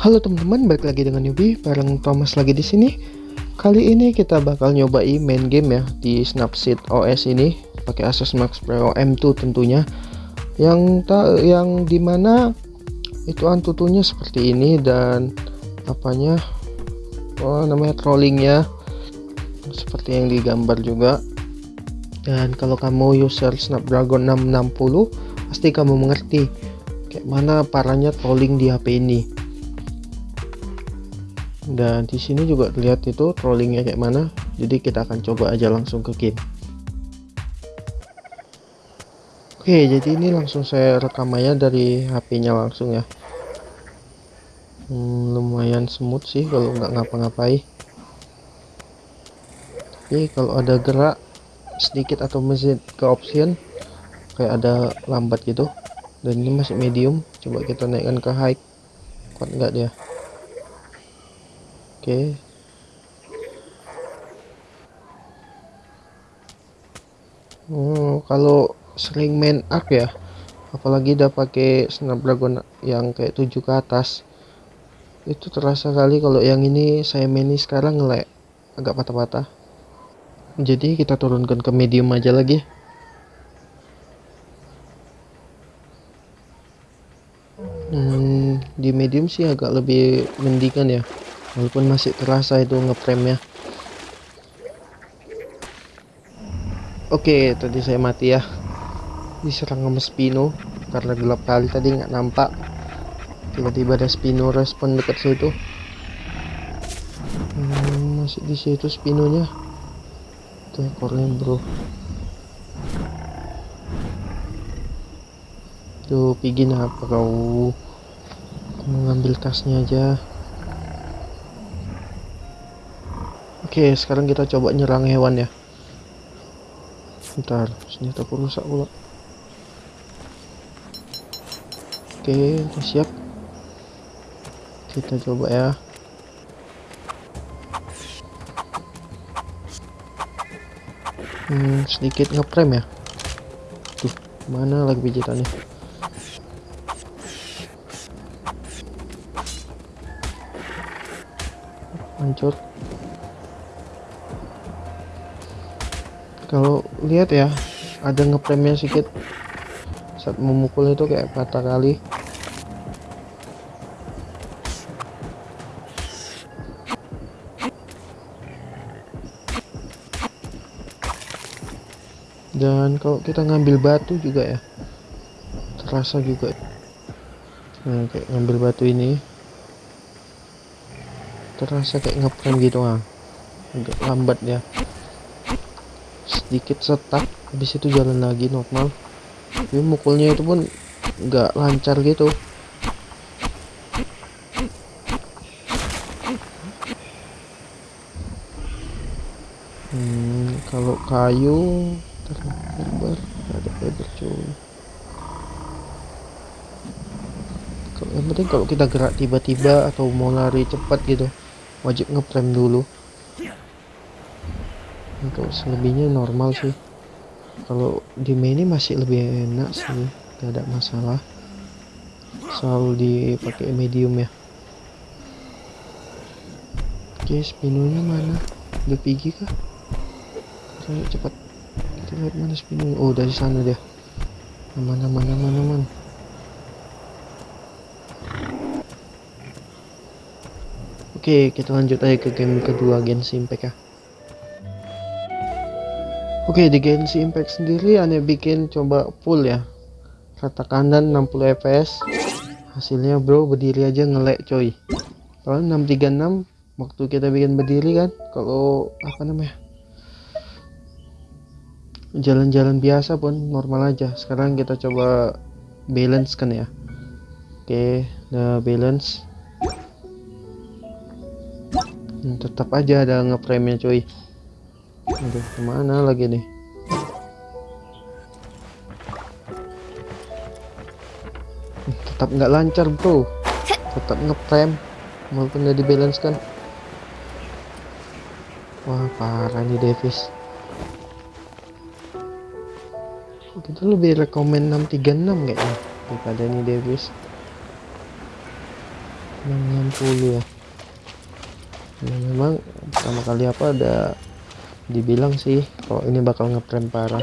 Halo teman-teman, balik lagi dengan Yubi bareng Thomas lagi di sini. Kali ini kita bakal nyobain main game ya di Snapseed OS ini pakai Asus Max Pro M2 tentunya. Yang tak yang di mana itu antutunya seperti ini dan apanya oh namanya trollingnya seperti yang digambar juga dan kalau kamu user Snapdragon 660 pasti kamu mengerti kayak mana parahnya trolling di HP ini dan di sini juga lihat itu trollingnya kayak mana. Jadi kita akan coba aja langsung ke game oke jadi ini langsung saya rekam aja dari HP-nya langsung ya. Hmm, lumayan smooth sih kalau nggak ngapa-ngapain. Tapi kalau ada gerak sedikit atau mesin ke option kayak ada lambat gitu. Dan ini masih medium. Coba kita naikkan ke high. Kuat nggak dia oke. Okay. oh kalau sering main arc ya apalagi udah pakai snapdragon yang kayak 7 ke atas. Itu terasa kali kalau yang ini saya main sekarang ngelek agak patah-patah. Jadi kita turunkan ke medium aja lagi. Hmm, di medium sih agak lebih mendingan ya walaupun masih terasa itu ngeframe ya oke tadi saya mati ya. Diserang sama Spino. Karena gelap kali tadi nggak nampak. Tiba-tiba ada Spino respon dekat situ. Hmm, masih di situ Spinonya. Tuh ekornya bro. Tuh pigin apa kau? Mengambil tasnya aja Oke, sekarang kita coba nyerang hewan ya. Bentar, senjata rusak pula. Oke, udah siap. Kita coba ya. Hmm, sedikit ngeprem ya. Tuh, mana lagi pijitannya? Hancur. Kalau lihat ya ada ngepremnya sedikit. Saat memukul itu kayak patah kali. Dan kalau kita ngambil batu juga ya terasa juga. Nah, kayak ngambil batu ini terasa kayak ngeprem gitu ah. Agak lambat ya sedikit setak habis itu jalan lagi normal. Tapi mukulnya itu pun nggak lancar gitu. Hmm, kalau kayu terbar ada fiber cuy. Yang penting kalau kita gerak tiba-tiba atau mau lari cepat gitu wajib ngeprem dulu untuk selebihnya normal sih. Kalau di ini masih lebih enak sih. Gak ada masalah. Selalu dipakai medium ya. Oke spinonya mana? Udah pergi kah? Ayo cepat kita lihat mana spino oh dari sana dia. Mana mana mana mana Oke, kita lanjut aja ke game kedua Genshin ya. Oke di Genshin Impact sendiri aneh bikin coba full ya. Rata kanan 60 fps hasilnya bro berdiri aja ngelek coy. Kalau 636 waktu kita bikin berdiri kan kalau apa namanya jalan-jalan biasa pun normal aja. Sekarang kita coba balance kan ya. Oke udah balance. Hmm, tetap aja ada ngeframe nya coy Aduh, ke mana lagi nih? Tetap nggak lancar bro. Tetap ngeprem, walaupun udah di balance kan. Wah parah nih Davis. Kita lebih rekomend 636 kayaknya daripada ini Davis. 660 ya nah, memang pertama kali apa ada dibilang sih kalau ini bakal ngeprem parah.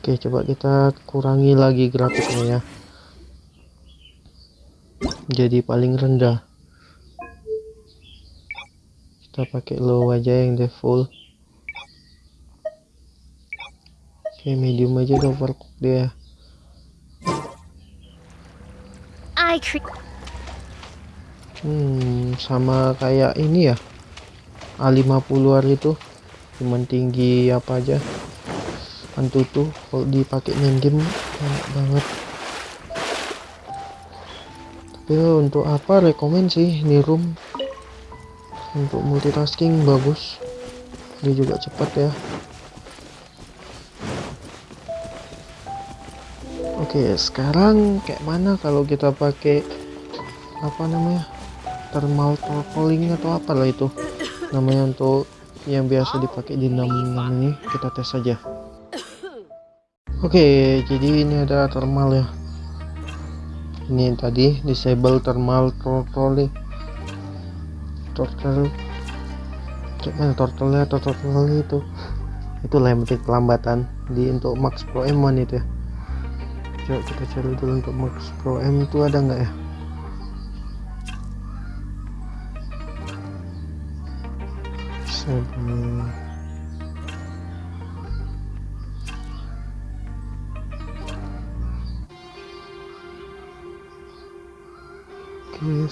Oke coba kita kurangi lagi grafiknya ya. Jadi paling rendah. Kita pakai low aja yang default. Oke medium aja udah overcook dia hmm sama kayak ini ya. A50 hari itu. Cuman tinggi apa aja. Antutu kalau dipakai main game enak banget. Tapi untuk apa rekomend sih ini room. Untuk multitasking bagus. Dia juga cepat ya. Oke sekarang kayak mana kalau kita pakai apa namanya thermal throttling atau apalah itu. Namanya untuk yang biasa dipakai di 66 ini. Kita tes saja oke jadi ini ada thermal ya. Ini tadi disable thermal throttle throttle. Gimana throttle atau throttle itu? Itu lempik kelambatan di untuk max pro m1 itu ya. Coba kita cari dulu untuk max pro m itu ada nggak ya Oke,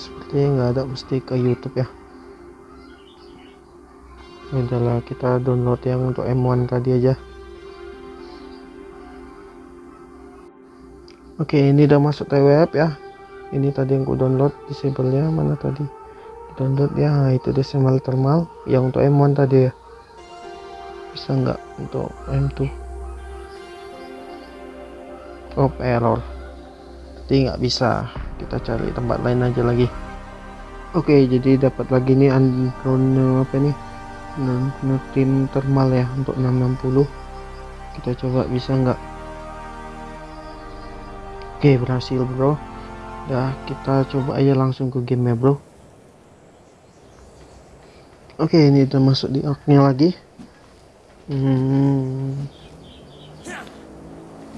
sepertinya nggak ada mesti ke YouTube ya. Adalah kita download yang untuk M1 tadi aja. Oke, ini udah masuk TWF ya. Ini tadi yang ku download disable-nya mana tadi? Download ya, itu decimal thermal yang untuk M1 tadi ya. Bisa nggak untuk M2? Oh, error. Jadi nggak bisa. Kita cari tempat lain aja lagi. Oke jadi dapat lagi nih andron apa nih? Tim thermal ya untuk 660 kita coba bisa nggak? Oke berhasil bro. Dah kita coba aja langsung ke game ya bro oke ini udah masuk di arcnya lagi. Hmm.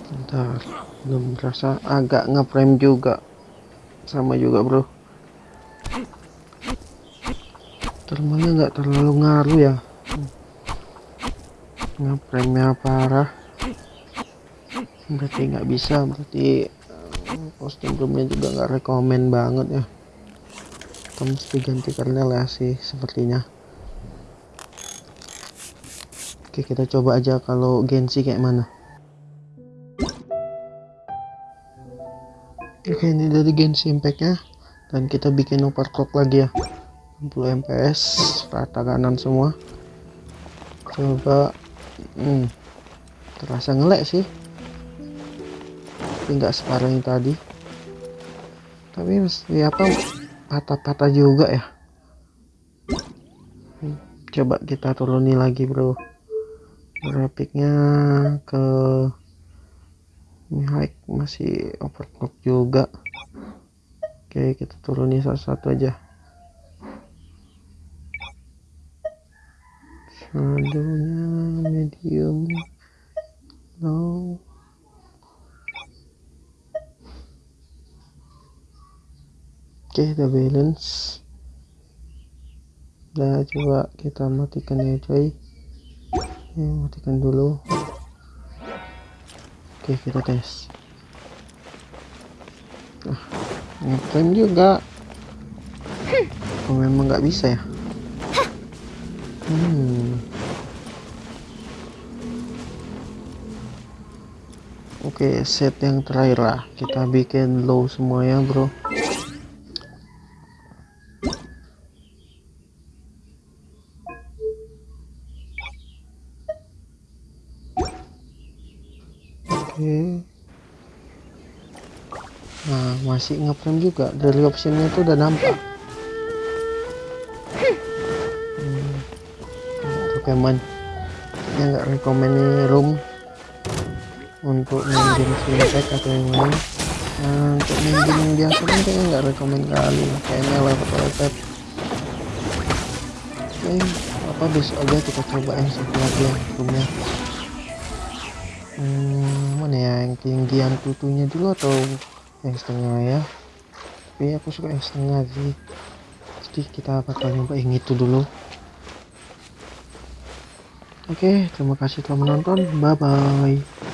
bentar belum berasa agak ngeframe juga. Sama juga bro. Termalnya nggak terlalu ngaruh ya. Ngepremnya parah. Berarti nggak bisa. Berarti kostum roomnya juga nggak rekomen banget ya. Kita mesti ganti kernel ya sih sepertinya oke kita coba aja kalau Gensi kayak mana. Oke ini dari Genshin Impact dan kita bikin overclock lagi ya. 60 fps rata kanan semua. Coba hmm, terasa ngelek sih. Tapi nggak separah yang tadi. Tapi mesti apa patah-patah juga ya. Hmm, coba kita turuni lagi bro grafiknya ke high masih overclock juga. Oke kita turuni satu-satu aja. Shadownya medium low. Oke udah balance. Udah coba kita matikan ya coy ya, matikan dulu. Oke kita tes. Nah ngeframe juga. Oh, memang nggak bisa ya? Hmm. oke set yang terakhir lah. Kita bikin low semuanya bro nah masih ngeframe juga. Dari optionnya itu udah nampak. Hmm. Pokemon ya nggak rekomend room untuk main game fintech atau yang lain. Nah, untuk main game yang biasa kan kayaknya nggak rekomend kali. Kayaknya lewat lepet oke apa besok aja kita coba yang yang punya hmm, mana ya yang tinggian tutunya dulu atau yang setengah ya? Tapi aku suka yang setengah sih. Jadi kita bakal nyoba yang itu dulu. Oke terima kasih telah menonton. Bye bye